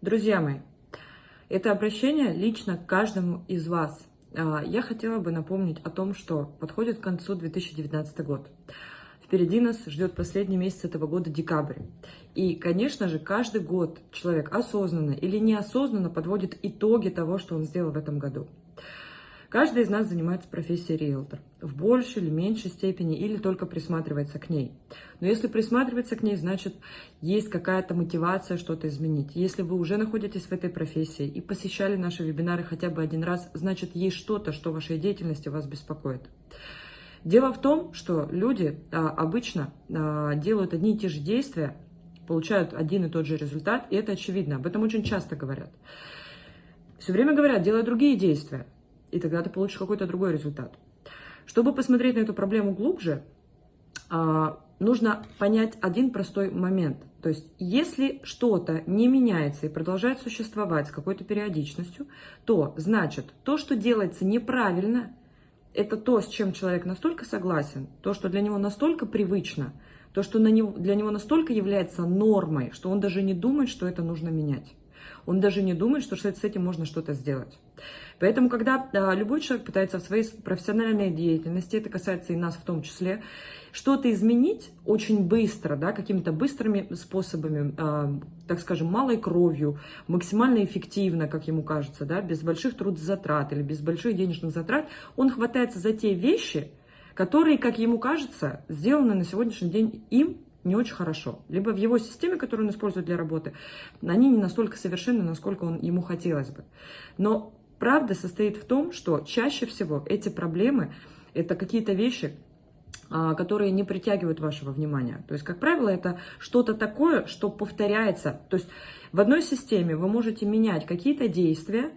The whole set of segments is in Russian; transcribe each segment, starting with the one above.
Друзья мои, это обращение лично к каждому из вас. А, я хотела бы напомнить о том, что подходит к концу 2019 год. Впереди нас ждет последний месяц этого года, декабрь. И, конечно же, каждый год человек осознанно или неосознанно подводит итоги того, что он сделал в этом году. Каждый из нас занимается профессией риэлтор в большей или меньшей степени, или только присматривается к ней. Но если присматривается к ней, значит, есть какая-то мотивация что-то изменить. Если вы уже находитесь в этой профессии и посещали наши вебинары хотя бы один раз, значит, есть что-то, что в вашей деятельности вас беспокоит. Дело в том, что люди а, обычно а, делают одни и те же действия, получают один и тот же результат, и это очевидно. Об этом очень часто говорят. Все время говорят, делай другие действия и тогда ты получишь какой-то другой результат. Чтобы посмотреть на эту проблему глубже, а, нужно понять один простой момент. То есть, если что-то не меняется и продолжает существовать с какой-то периодичностью, то значит, то, что делается неправильно, это то, с чем человек настолько согласен, то, что для него настолько привычно, то, что для него настолько является нормой, что он даже не думает, что это нужно менять. Он даже не думает, что с этим можно что-то сделать. Поэтому, когда а, любой человек пытается в своей профессиональной деятельности, это касается и нас в том числе, что-то изменить очень быстро, да, какими-то быстрыми способами, а, так скажем, малой кровью, максимально эффективно, как ему кажется, да, без больших трудозатрат или без больших денежных затрат, он хватается за те вещи, которые, как ему кажется, сделаны на сегодняшний день им не очень хорошо. Либо в его системе, которую он использует для работы, они не настолько совершенны, насколько он, ему хотелось бы. Но правда состоит в том, что чаще всего эти проблемы – это какие-то вещи, а, которые не притягивают вашего внимания. То есть, как правило, это что-то такое, что повторяется. То есть, в одной системе вы можете менять какие-то действия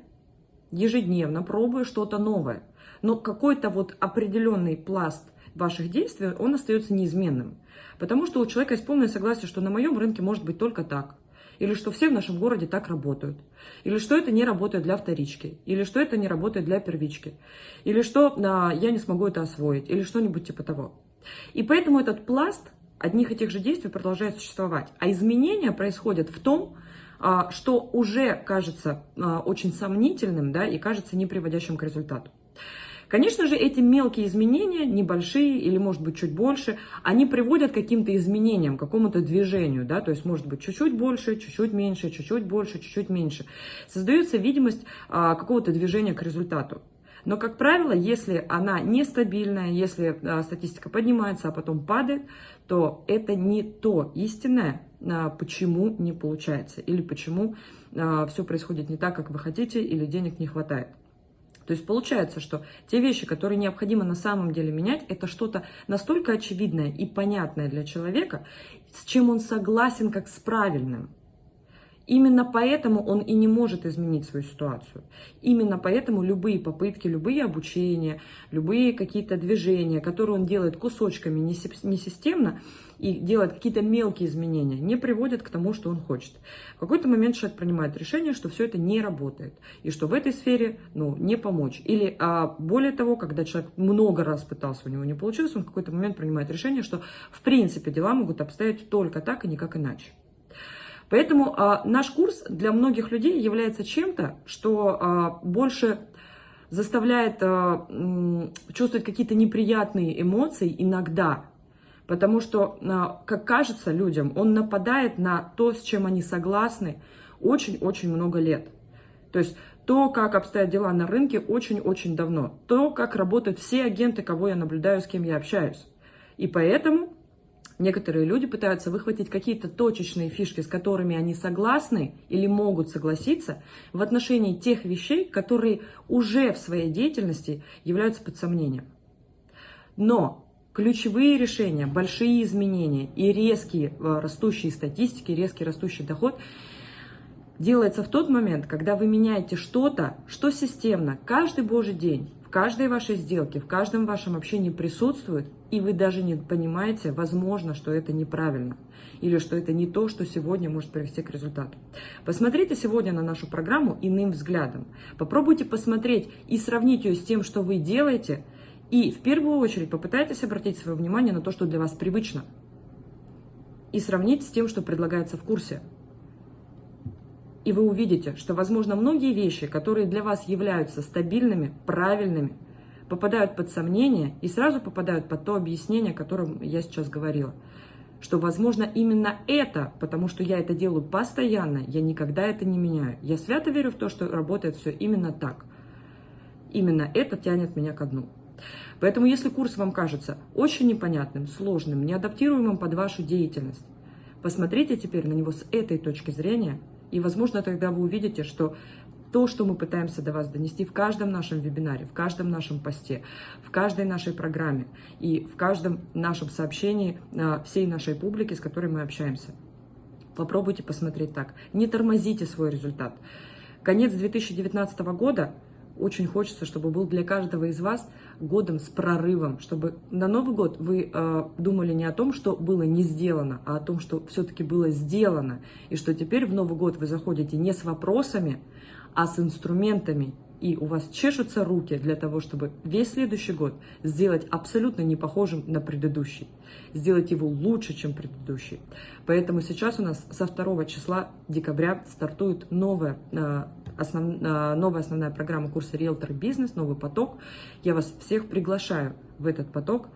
ежедневно, пробуя что-то новое. Но какой-то вот определенный пласт ваших действий, он остается неизменным. Потому что у человека есть полное согласие, что на моем рынке может быть только так. Или что все в нашем городе так работают. Или что это не работает для вторички. Или что это не работает для первички. Или что а, я не смогу это освоить. Или что-нибудь типа того. И поэтому этот пласт одних и тех же действий продолжает существовать. А изменения происходят в том, а, что уже кажется а, очень сомнительным да, и кажется не приводящим к результату. Конечно же, эти мелкие изменения, небольшие или, может быть, чуть больше, они приводят к каким-то изменениям, к какому-то движению, да, то есть, может быть, чуть-чуть больше, чуть-чуть меньше, чуть-чуть больше, чуть-чуть меньше. Создается видимость а, какого-то движения к результату. Но, как правило, если она нестабильная, если а, статистика поднимается, а потом падает, то это не то истинное, а, почему не получается, или почему а, все происходит не так, как вы хотите, или денег не хватает. То есть получается, что те вещи, которые необходимо на самом деле менять, это что-то настолько очевидное и понятное для человека, с чем он согласен как с правильным. Именно поэтому он и не может изменить свою ситуацию. Именно поэтому любые попытки, любые обучения, любые какие-то движения, которые он делает кусочками, не системно, и делает какие-то мелкие изменения, не приводят к тому, что он хочет. В какой-то момент человек принимает решение, что все это не работает, и что в этой сфере ну, не помочь. Или а, более того, когда человек много раз пытался, у него не получилось, он в какой-то момент принимает решение, что в принципе дела могут обстоять только так и никак иначе. Поэтому а, наш курс для многих людей является чем-то, что а, больше заставляет а, чувствовать какие-то неприятные эмоции иногда, Потому что, а, как кажется людям, он нападает на то, с чем они согласны очень-очень много лет. То есть то, как обстоят дела на рынке очень-очень давно. То, как работают все агенты, кого я наблюдаю, с кем я общаюсь. И поэтому некоторые люди пытаются выхватить какие-то точечные фишки, с которыми они согласны или могут согласиться в отношении тех вещей, которые уже в своей деятельности являются под сомнением. Но Ключевые решения, большие изменения и резкие э, растущие статистики, резкий растущий доход делается в тот момент, когда вы меняете что-то, что системно, каждый божий день, каждой вашей сделке, в каждом вашем общении присутствует, и вы даже не понимаете, возможно, что это неправильно, или что это не то, что сегодня может привести к результату. Посмотрите сегодня на нашу программу иным взглядом. Попробуйте посмотреть и сравнить ее с тем, что вы делаете – и в первую очередь попытайтесь обратить свое внимание на то, что для вас привычно. И сравнить с тем, что предлагается в курсе. И вы увидите, что, возможно, многие вещи, которые для вас являются стабильными, правильными, попадают под сомнение и сразу попадают под то объяснение, о котором я сейчас говорила. Что, возможно, именно это, потому что я это делаю постоянно, я никогда это не меняю. Я свято верю в то, что работает все именно так. Именно это тянет меня ко дну. Поэтому, если курс вам кажется очень непонятным, сложным, неадаптируемым под вашу деятельность, посмотрите теперь на него с этой точки зрения, и, возможно, тогда вы увидите, что то, что мы пытаемся до вас донести в каждом нашем вебинаре, в каждом нашем посте, в каждой нашей программе и в каждом нашем сообщении а, всей нашей публике, с которой мы общаемся. Попробуйте посмотреть так. Не тормозите свой результат. Конец 2019 года очень хочется, чтобы был для каждого из вас годом с прорывом, чтобы на Новый год вы э, думали не о том, что было не сделано, а о том, что все-таки было сделано, и что теперь в Новый год вы заходите не с вопросами, а с инструментами, и у вас чешутся руки для того, чтобы весь следующий год сделать абсолютно не похожим на предыдущий, сделать его лучше, чем предыдущий. Поэтому сейчас у нас со 2 числа декабря стартует новая, э, основ, э, новая основная программа курса «Риэлтор Бизнес», новый поток. Я вас всех приглашаю в этот поток.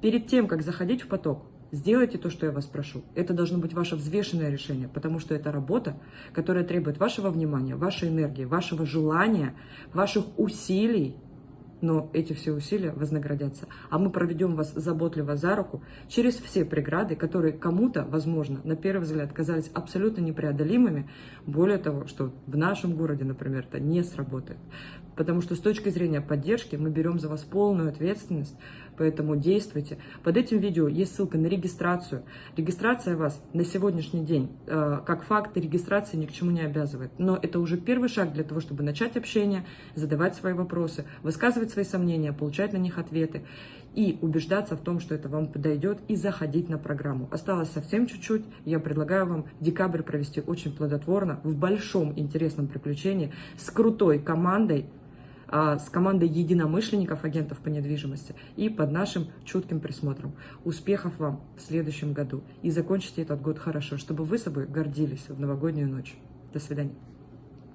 Перед тем, как заходить в поток, Сделайте то, что я вас прошу. Это должно быть ваше взвешенное решение, потому что это работа, которая требует вашего внимания, вашей энергии, вашего желания, ваших усилий. Но эти все усилия вознаградятся. А мы проведем вас заботливо за руку через все преграды, которые кому-то, возможно, на первый взгляд казались абсолютно непреодолимыми. Более того, что в нашем городе, например, это не сработает. Потому что с точки зрения поддержки мы берем за вас полную ответственность поэтому действуйте. Под этим видео есть ссылка на регистрацию. Регистрация вас на сегодняшний день, э, как факт регистрации, ни к чему не обязывает. Но это уже первый шаг для того, чтобы начать общение, задавать свои вопросы, высказывать свои сомнения, получать на них ответы и убеждаться в том, что это вам подойдет, и заходить на программу. Осталось совсем чуть-чуть. Я предлагаю вам декабрь провести очень плодотворно, в большом интересном приключении, с крутой командой, с командой единомышленников, агентов по недвижимости и под нашим чутким присмотром. Успехов вам в следующем году и закончите этот год хорошо, чтобы вы собой гордились в новогоднюю ночь. До свидания.